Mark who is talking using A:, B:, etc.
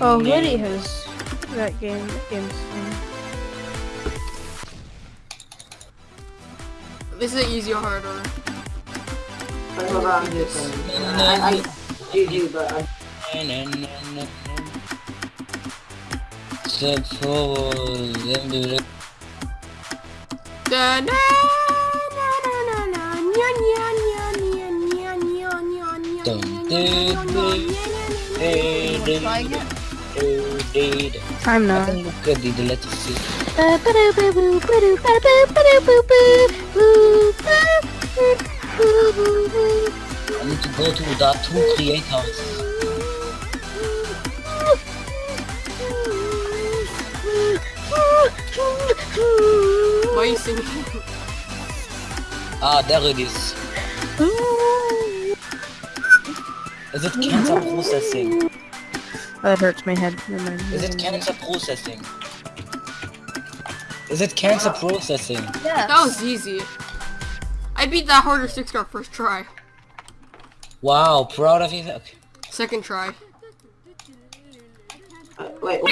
A: Oh, Woody has that game.
B: This is easy or harder?
C: I don't know about this. I, do, but
D: I... Do
A: I'm not.
D: I need to go to the two create house.
B: Why are you singing?
D: Ah, there it is. Is it cancer processing?
A: That hurts my head. Never mind.
D: Is it cancer processing? Is it cancer processing?
E: Yeah.
B: That was easy. I beat that harder six star first try.
D: Wow, proud of you. Okay.
B: Second try.
C: uh, wait.